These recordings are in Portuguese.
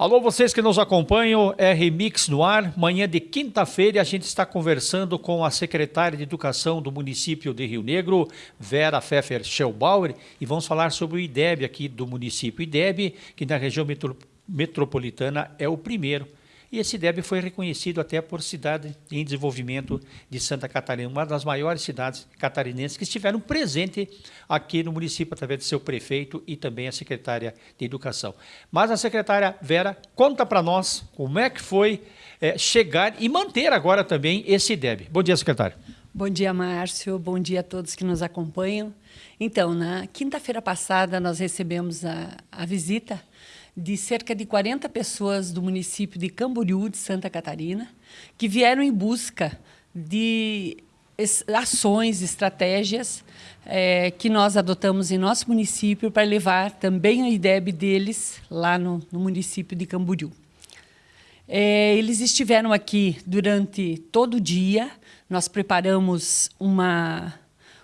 Alô, vocês que nos acompanham, R-Mix no ar. Manhã de quinta-feira a gente está conversando com a secretária de Educação do município de Rio Negro, Vera Pfeffer Schellbauer, e vamos falar sobre o IDEB aqui do município. IDEB, que na região metro metropolitana é o primeiro e esse IDEB foi reconhecido até por cidade em desenvolvimento de Santa Catarina, uma das maiores cidades catarinenses que estiveram presentes aqui no município através de seu prefeito e também a secretária de Educação. Mas a secretária Vera conta para nós como é que foi é, chegar e manter agora também esse IDEB. Bom dia, secretária. Bom dia, Márcio. Bom dia a todos que nos acompanham. Então, na quinta-feira passada, nós recebemos a, a visita de cerca de 40 pessoas do município de Camboriú, de Santa Catarina, que vieram em busca de ações, estratégias é, que nós adotamos em nosso município para levar também a IDEB deles lá no, no município de Camboriú. É, eles estiveram aqui durante todo o dia, nós preparamos uma,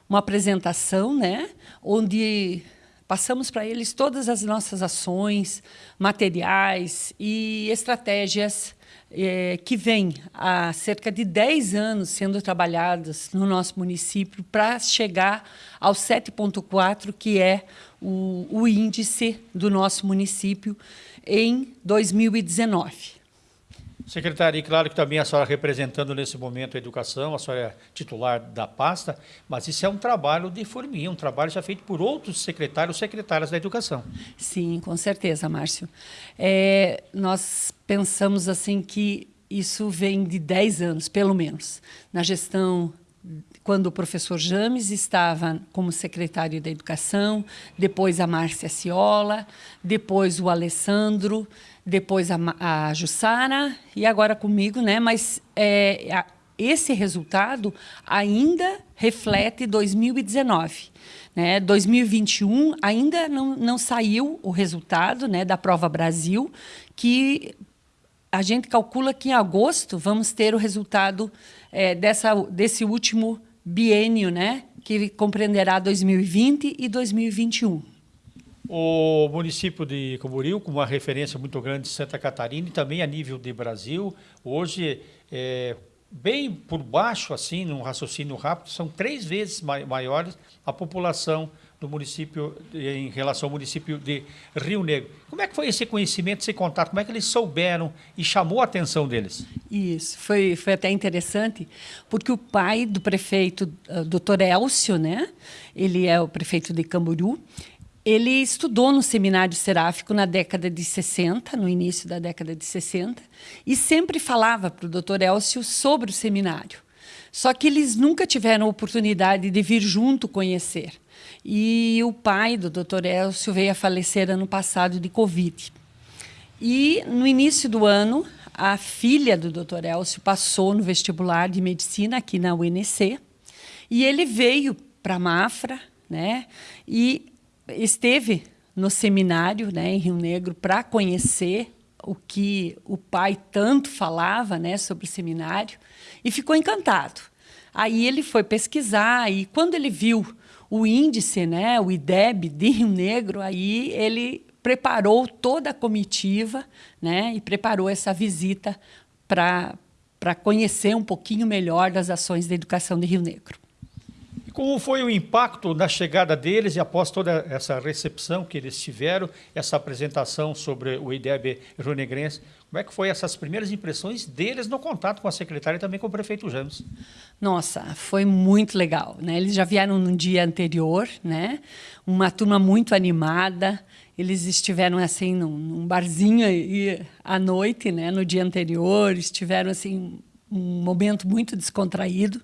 uma apresentação, né, onde Passamos para eles todas as nossas ações, materiais e estratégias é, que vêm há cerca de 10 anos sendo trabalhadas no nosso município para chegar ao 7,4, que é o, o índice do nosso município em 2019. Secretária, e claro que também a senhora representando nesse momento a educação, a senhora é titular da pasta, mas isso é um trabalho de forminha, um trabalho já feito por outros secretários, secretárias da educação. Sim, com certeza, Márcio. É, nós pensamos assim que isso vem de 10 anos, pelo menos, na gestão quando o professor James estava como secretário da Educação, depois a Márcia Ciola, depois o Alessandro, depois a, a Jussara e agora comigo, né? Mas é, a, esse resultado ainda reflete 2019. Né? 2021 ainda não, não saiu o resultado né, da Prova Brasil, que a gente calcula que em agosto vamos ter o resultado é, dessa, desse último biênio, né, que compreenderá 2020 e 2021. O município de Camboriú, com uma referência muito grande de Santa Catarina e também a nível de Brasil, hoje é bem por baixo, assim, num raciocínio rápido, são três vezes maiores a população do município, em relação ao município de Rio Negro. Como é que foi esse conhecimento, esse contato? Como é que eles souberam e chamou a atenção deles? Isso, foi, foi até interessante, porque o pai do prefeito, uh, doutor Elcio, né? ele é o prefeito de Camboriú, ele estudou no seminário seráfico na década de 60, no início da década de 60, e sempre falava para o doutor Elcio sobre o seminário. Só que eles nunca tiveram oportunidade de vir junto conhecer. E o pai do Dr. Elcio veio a falecer ano passado de Covid. E no início do ano, a filha do Dr. Elcio passou no vestibular de medicina aqui na UNC e ele veio para Mafra, né? E esteve no seminário, né, em Rio Negro, para conhecer o que o pai tanto falava, né, sobre o seminário e ficou encantado. Aí ele foi pesquisar e quando ele viu o índice, né, o IDEB de Rio Negro, aí ele preparou toda a comitiva né, e preparou essa visita para conhecer um pouquinho melhor das ações da educação de Rio Negro. Como foi o impacto da chegada deles e após toda essa recepção que eles tiveram, essa apresentação sobre o IDEB Rio-Negrense, como é que foi essas primeiras impressões deles no contato com a secretária e também com o prefeito James? Nossa, foi muito legal. Né? Eles já vieram no dia anterior, né? uma turma muito animada. Eles estiveram assim num, num barzinho e, à noite, né? no dia anterior, estiveram assim um momento muito descontraído.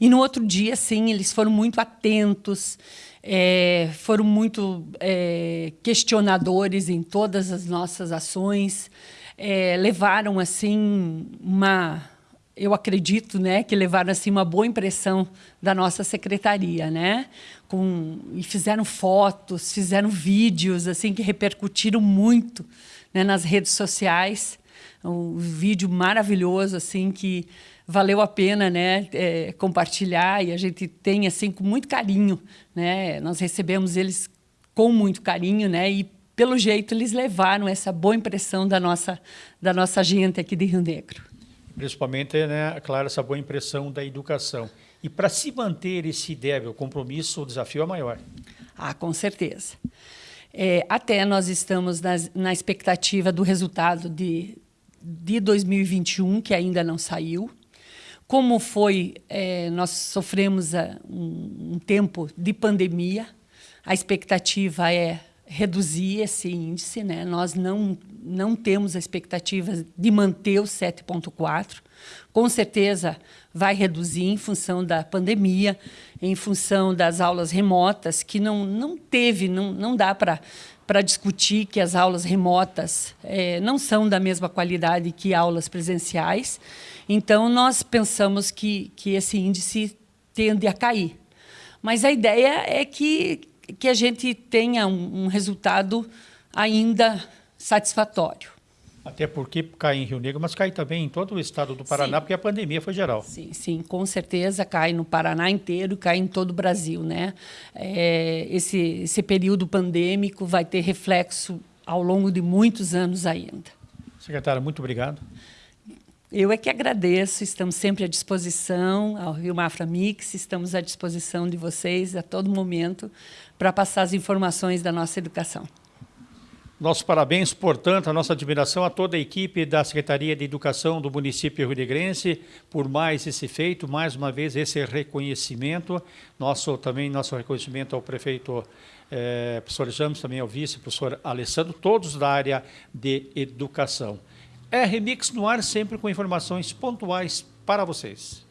E no outro dia, sim, eles foram muito atentos, é, foram muito é, questionadores em todas as nossas ações, é, levaram assim uma, eu acredito, né, que levaram assim uma boa impressão da nossa secretaria, né, com e fizeram fotos, fizeram vídeos assim que repercutiram muito né, nas redes sociais um vídeo maravilhoso assim que valeu a pena né é, compartilhar e a gente tem assim com muito carinho né nós recebemos eles com muito carinho né e pelo jeito, eles levaram essa boa impressão da nossa, da nossa gente aqui de Rio Negro. Principalmente, né, claro, essa boa impressão da educação. E para se manter esse débil compromisso, o desafio é maior. Ah, com certeza. É, até nós estamos nas, na expectativa do resultado de, de 2021, que ainda não saiu. Como foi, é, nós sofremos a, um, um tempo de pandemia, a expectativa é reduzir esse índice, né? Nós não não temos a expectativa de manter o 7.4. Com certeza vai reduzir em função da pandemia, em função das aulas remotas, que não não teve, não não dá para para discutir que as aulas remotas é, não são da mesma qualidade que aulas presenciais. Então, nós pensamos que, que esse índice tende a cair. Mas a ideia é que que a gente tenha um, um resultado ainda satisfatório. Até porque cai em Rio Negro, mas cai também em todo o estado do Paraná, sim. porque a pandemia foi geral. Sim, sim, com certeza cai no Paraná inteiro, cai em todo o Brasil. Né? É, esse, esse período pandêmico vai ter reflexo ao longo de muitos anos ainda. Secretária, muito obrigado. Eu é que agradeço, estamos sempre à disposição, ao Rio Mafra Mix, estamos à disposição de vocês a todo momento para passar as informações da nossa educação. Nossos parabéns, portanto, a nossa admiração a toda a equipe da Secretaria de Educação do município rio-negrense por mais esse feito, mais uma vez esse reconhecimento. Nosso também nosso reconhecimento ao prefeito eh, professor James, também ao vice, professor Alessandro, todos da área de educação. É Remix no ar, sempre com informações pontuais para vocês.